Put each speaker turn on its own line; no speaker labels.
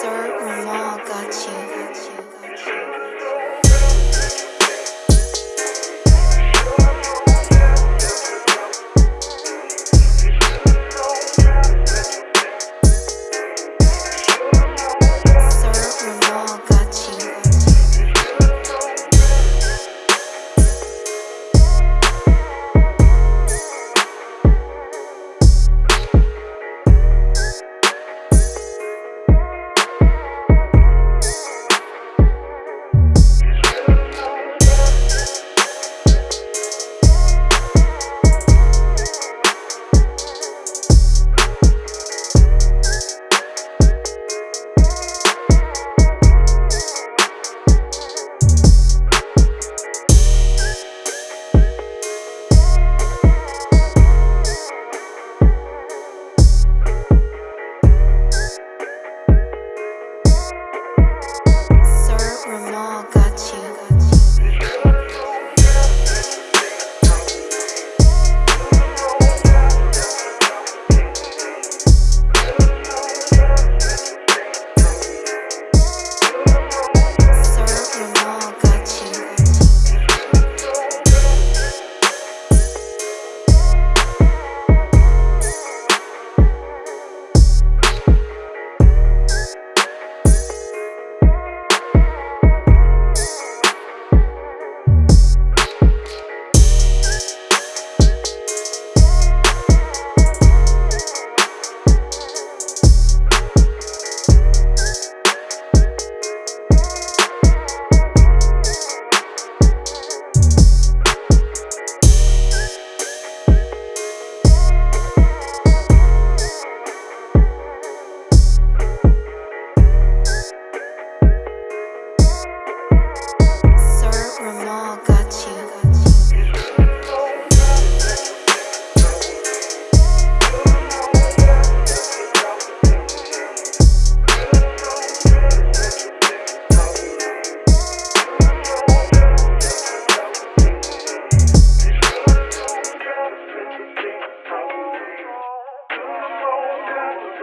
Sir Ramal got you.